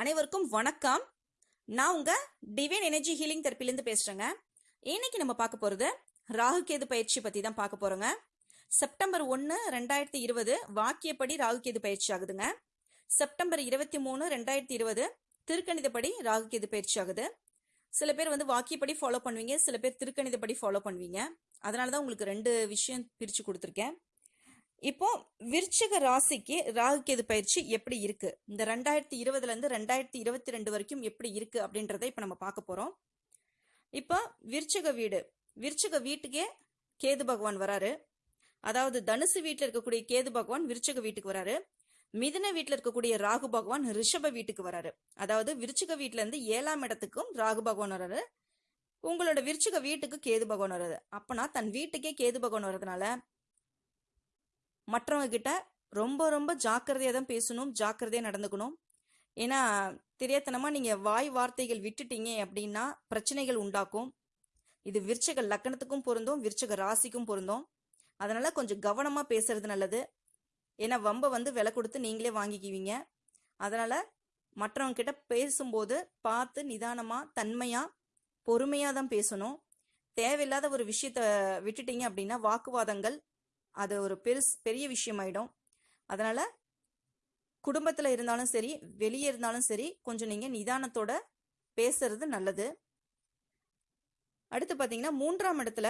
அனைவருக்கும் வணக்கம். நான் உங்க டிவைன் எனர்ஜி ஹீலிங் தெரப்பிலேருந்து பேசுறேங்க. இன்னைக்கு நம்ம பார்க்க போறது ராகு கேது பயிற்சி பத்தி தான் பார்க்க போறோங்க. செப்டம்பர் ஒன்று ரெண்டாயிரத்தி இருபது வாக்கியப்படி ராகு கேது பயிற்சி ஆகுதுங்க. செப்டம்பர் இருபத்தி மூணு ரெண்டாயிரத்தி இருபது திருக்கணிதப்படி ராகு கேது பயிற்சி ஆகுது. சில பேர் வந்து வாக்கியப்படி ஃபாலோ பண்ணுவீங்க சில பேர் திருக்கணிதப்படி ஃபாலோ பண்ணுவீங்க. அதனால தான் உங்களுக்கு ரெண்டு விஷயம் பிரித்து கொடுத்துருக்கேன். இப்போ விருச்சிக ராசிக்கு ராகு கேது பயிற்சி எப்படி இருக்கு? இந்த ரெண்டாயிரத்தி இருபதுல இருந்து ரெண்டாயிரத்தி இருபத்தி ரெண்டு வரைக்கும் எப்படி இருக்கு அப்படின்றத இப்ப நம்ம பார்க்க போறோம். இப்போ விருச்சிக வீடு. விருச்சிக வீட்டுக்கே கேது பகவான் வராரு. அதாவது தனுசு வீட்டில் இருக்கக்கூடிய கேது பகவான் விருச்சிக வீட்டுக்கு வராரு. மிதுன வீட்டில் இருக்கக்கூடிய ராகு பகவான் ரிஷப வீட்டுக்கு வராரு. அதாவது விருச்சிக வீட்டுல இருந்து ஏழாம் இடத்துக்கும் ராகு பகவான் வராரு. உங்களோட விருச்சிக வீட்டுக்கு கேது பகவான் வராது அப்பனா தன் வீட்டுக்கே கேது பகவான் வர்றதுனால மற்றவங்க கிட்ட ரொம்ப ரொம்ப ஜாக்கிரதையாக தான் பேசணும் ஜாக்கிரதையாக நடந்துக்கணும். ஏன்னா தெரியாதனமாக நீங்கள் வாய் வார்த்தைகள் விட்டுட்டீங்க அப்படின்னா பிரச்சனைகள் உண்டாக்கும். இது விருச்சக லக்கணத்துக்கும் பொருந்தும் விருச்சக ராசிக்கும் பொருந்தும். அதனால் கொஞ்சம் கவனமாக பேசுறது நல்லது. ஏன்னா வம்ப வந்து விலை கொடுத்து நீங்களே வாங்கிக்குவீங்க. அதனால் மற்றவங்க கிட்ட பேசும்போது பார்த்து நிதானமாக தன்மையாக பொறுமையாக தான் பேசணும். தேவையில்லாத ஒரு விஷயத்த விட்டுட்டீங்க அப்படின்னா வாக்குவாதங்கள் அது ஒரு பெருஸ் பெரிய விஷயமாயிடும். அதனால் குடும்பத்தில் இருந்தாலும் சரி வெளியே இருந்தாலும் சரி கொஞ்சம் நீங்கள் நிதானத்தோட பேசுறது நல்லது. அடுத்து பார்த்தீங்கன்னா மூன்றாம் இடத்துல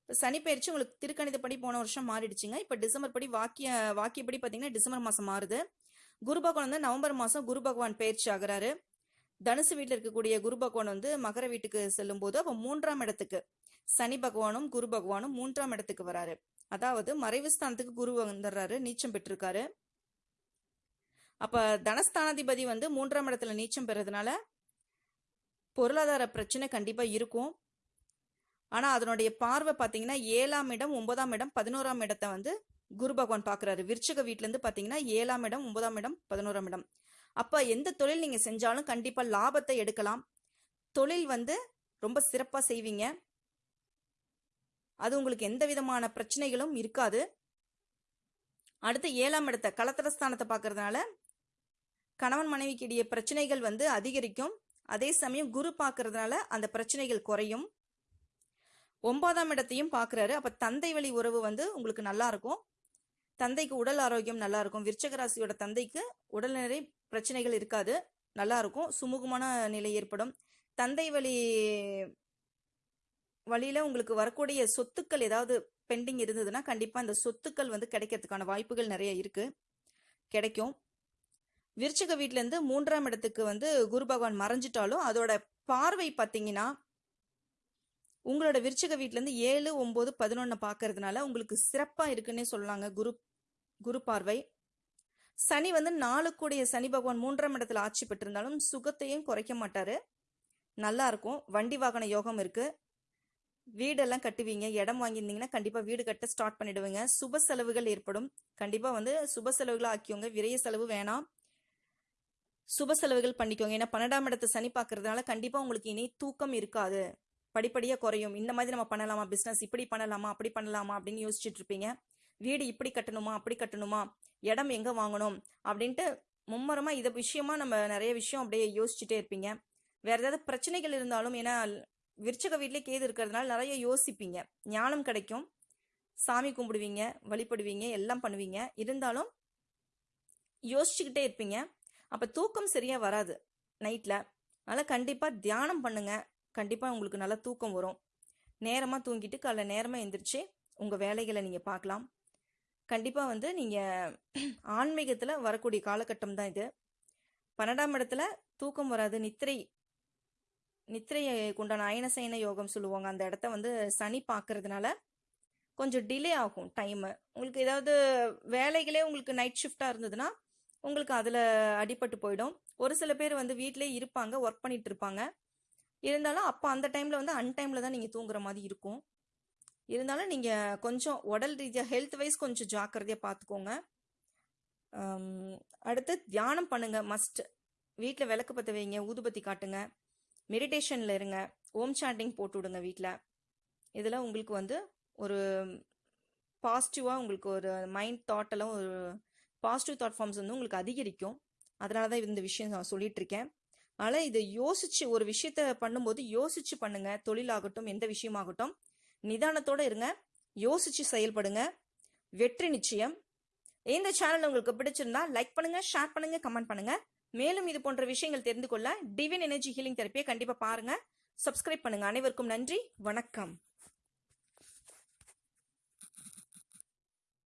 இப்ப சனி பயிற்சி உங்களுக்கு திருக்கணிதப்படி போன வருஷம் மாறிடுச்சுங்க. இப்போ டிசம்பர் படி வாக்கிய வாக்கியப்படி பார்த்தீங்கன்னா டிசம்பர் மாதம் மாறுது. குரு பகவான் வந்து நவம்பர் மாதம் குரு பகவான் பயிற்சி ஆகிறாரு. தனுசு வீட்டில் இருக்கக்கூடிய குரு பகவான் வந்து மகர வீட்டுக்கு செல்லும் போது அப்போ மூன்றாம் இடத்துக்கு சனி பகவானும் குரு பகவானும் மூன்றாம் இடத்துக்கு வராரு. அதாவது மறைவு ஸ்தானத்துக்கு குரு வந்துடுறாரு நீச்சம் பெற்றிருக்காரு. அப்ப தனஸ்தானாதிபதி வந்து மூன்றாம் இடத்துல நீச்சம் பெறதுனால பொருளாதார பிரச்சனை கண்டிப்பா இருக்கும். ஆனா அதனுடைய பார்வை பாத்தீங்கன்னா ஏழாம் இடம் ஒன்பதாம் இடம் பதினோராம் இடத்தை வந்து குரு பகவான் பாக்குறாரு. விருச்சக வீட்ல இருந்து பாத்தீங்கன்னா ஏழாம் இடம் ஒன்பதாம் இடம் பதினோராம் இடம். அப்ப எந்த தொழில் நீங்க செஞ்சாலும் கண்டிப்பா லாபத்தை எடுக்கலாம். தொழில் வந்து ரொம்ப சிறப்பா செய்வீங்க. அது உங்களுக்கு எந்த விதமான பிரச்சனைகளும் இருக்காது. அடுத்து ஏழாம் இடத்த கலத்திரஸ்தானத்தை பார்க்கறதுனால கணவன் மனைவிக்கு இடையே பிரச்சனைகள் வந்து அதிகரிக்கும். அதே சமயம் குரு பார்க்கறதுனால அந்த பிரச்சனைகள் குறையும். ஒன்பதாம் இடத்தையும் பார்க்குறாரு. அப்போ தந்தை வழி உறவு வந்து உங்களுக்கு நல்லா இருக்கும். தந்தைக்கு உடல் ஆரோக்கியம் நல்லா இருக்கும். விருச்சகராசியோட தந்தைக்கு உடல்நிலை பிரச்சனைகள் இருக்காது. நல்லா இருக்கும். சுமூகமான நிலை ஏற்படும். தந்தை வழி வழியில உங்களுக்கு வரக்கூடிய சொத்துக்கள் ஏதாவது பெண்டிங் இருந்ததுன்னா கண்டிப்பா அந்த சொத்துக்கள் வந்து கிடைக்கிறதுக்கான வாய்ப்புகள் நிறைய இருக்கு. கிடைக்கும். விருச்சிக வீட்ல இருந்து மூன்றாம் இடத்துக்கு வந்து குரு பகவான் மறைஞ்சிட்டாலும் அதோட பார்வை பார்த்தீங்கன்னா உங்களோட விருச்சிக வீட்டிலேருந்து இருந்து ஏழு ஒன்பது பதினொன்னு பார்க்கறதுனால உங்களுக்கு சிறப்பா இருக்குன்னே சொல்லலாங்க குரு குரு பார்வை. சனி வந்து நாளுக்குடைய சனி பகவான் மூன்றாம் இடத்துல ஆட்சி பெற்றிருந்தாலும் சுகத்தையும் குறைக்க மாட்டாரு. நல்லா இருக்கும். வண்டி வாகன யோகம் இருக்கு. வீடெல்லாம் கட்டுவீங்க இடம் வாங்கியிருந்தீங்கன்னா கண்டிப்பாக வீடு கட்ட ஸ்டார்ட் பண்ணிடுவீங்க. சுப செலவுகள் ஏற்படும். கண்டிப்பாக வந்து சுப செலவுகளை ஆக்கியோங்க விரைய செலவு வேணாம். சுப செலவுகள் பண்ணிக்கோங்க. ஏன்னா பன்னெண்டாம் இடத்தை சனி பார்க்கறதுனால கண்டிப்பாக உங்களுக்கு இனி தூக்கம் இருக்காது. படிப்படியாக குறையும். இந்த மாதிரி நம்ம பண்ணலாமா? பிஸ்னஸ் இப்படி பண்ணலாமா? அப்படி பண்ணலாமா? அப்படின்னு யோசிச்சுட்டு இருப்பீங்க. வீடு இப்படி கட்டணுமா? அப்படி கட்டணுமா? இடம் எங்கே வாங்கணும்? அப்படின்ட்டு மும்மரமாக இதை விஷயமா நம்ம நிறைய விஷயம் அப்படியே யோசிச்சுட்டே இருப்பீங்க. வேற ஏதாவது பிரச்சனைகள் இருந்தாலும் ஏன்னா விருச்சக வீட்டிலே கேது இருக்கிறதுனால நிறைய யோசிப்பீங்க. ஞானம் கிடைக்கும். சாமி கும்பிடுவீங்க வழிபடுவீங்க எல்லாம் பண்ணுவீங்க. இருந்தாலும் யோசிச்சுக்கிட்டே இருப்பீங்க. அப்போ தூக்கம் சரியாக வராது நைட்டில் அதனால் கண்டிப்பாக தியானம் பண்ணுங்க. கண்டிப்பாக உங்களுக்கு நல்லா தூக்கம் வரும். நேரமாக தூங்கிட்டு காலைல நேரமாக எந்திரிச்சு உங்கள் வேலைகளை நீங்கள் பார்க்கலாம். கண்டிப்பாக வந்து நீங்கள் ஆன்மீகத்தில் வரக்கூடிய காலகட்டம் தான் இது. பன்னெண்டாம் இடத்துல தூக்கம் வராது. நித்திரை நித்திரையை கொண்டான அயனசயன யோகம் சொல்லுவாங்க. அந்த இடத்த வந்து சனி பார்க்கறதுனால கொஞ்சம் டிலே ஆகும் டைமு உங்களுக்கு ஏதாவது வேலைகளே உங்களுக்கு நைட் ஷிஃப்டாக இருந்ததுன்னா உங்களுக்கு அதில் அடிபட்டு போயிடும். ஒரு சில பேர் வந்து வீட்டிலே இருப்பாங்க ஒர்க் பண்ணிட்டு இருப்பாங்க. இருந்தாலும் அப்போ அந்த டைமில் வந்து அன்டைமில் தான் நீங்கள் தூங்குற மாதிரி இருக்கும். இருந்தாலும் நீங்கள் கொஞ்சம் உடல் ரீதியாக ஹெல்த் வைஸ் கொஞ்சம் ஜாக்கிரதையாக பார்த்துக்கோங்க அடுத்து தியானம் பண்ணுங்கள் மஸ்ட் வீட்டில் விளக்கு பற்ற வைங்க ஊதுபத்தி காட்டுங்க. மெடிடேஷனில் இருங்க. ஓம் சாண்டிங் போட்டு விடுங்க வீட்டில் இதில் உங்களுக்கு வந்து ஒரு பாசிட்டிவாக உங்களுக்கு ஒரு மைண்ட் தாட்டெல்லாம் ஒரு பாசிட்டிவ் தாட் ஃபார்ம்ஸ் வந்து உங்களுக்கு அதிகரிக்கும். அதனால தான் இந்த விஷயம் நான் சொல்லிட்டு இருக்கேன். அதனால் இதை யோசிச்சு ஒரு விஷயத்த பண்ணும்போது யோசிச்சு பண்ணுங்க. தொழிலாகட்டும் எந்த விஷயமாகட்டும். நிதானத்தோட இருங்க. யோசிச்சு செயல்படுங்க. வெற்றி நிச்சயம். இந்த சேனல் உங்களுக்கு பிடிச்சிருந்தா லைக் பண்ணுங்க ஷேர் பண்ணுங்க கமெண்ட் பண்ணுங்க. மேலும் இது போன்ற விஷயங்கள் தெரிந்து கொள்ள டிவின் எனர்ஜி ஹீலிங் தெரப்பியை கண்டிப்பாக பாருங்க. சப்ஸ்கிரைப் பண்ணுங்க. அனைவருக்கும் நன்றி. வணக்கம்.